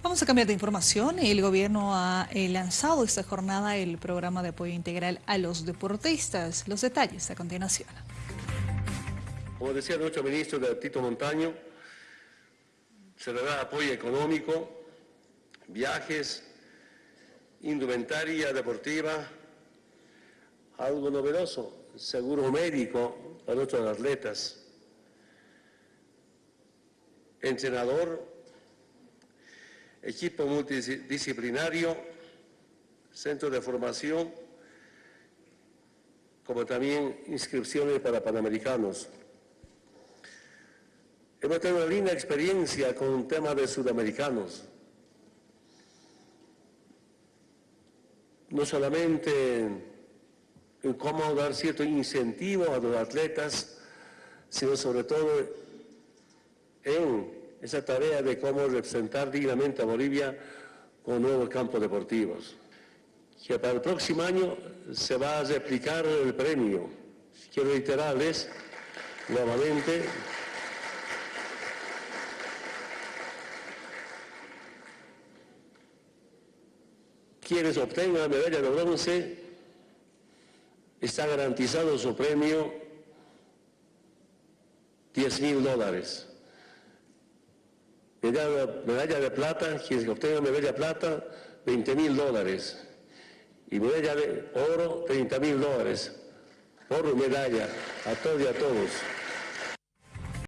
Vamos a cambiar de información. El gobierno ha eh, lanzado esta jornada el programa de apoyo integral a los deportistas. Los detalles a continuación. Como decía nuestro ministro Tito Montaño, se le da apoyo económico, viajes, indumentaria deportiva, algo novedoso, seguro médico a nuestros atletas, entrenador equipo multidisciplinario, centro de formación, como también inscripciones para panamericanos. Hemos tenido una linda experiencia con un tema de sudamericanos. No solamente en cómo dar cierto incentivo a los atletas, sino sobre todo en esa tarea de cómo representar dignamente a Bolivia con nuevos campos deportivos. Que para el próximo año se va a replicar el premio. Quiero reiterarles nuevamente quienes obtengan la medalla de bronce está garantizado su premio 10 mil dólares medalla, de plata, quien obtenga medalla de plata, 20 mil dólares. Y medalla de oro, 30 mil dólares. Por medalla, a todos y a todos.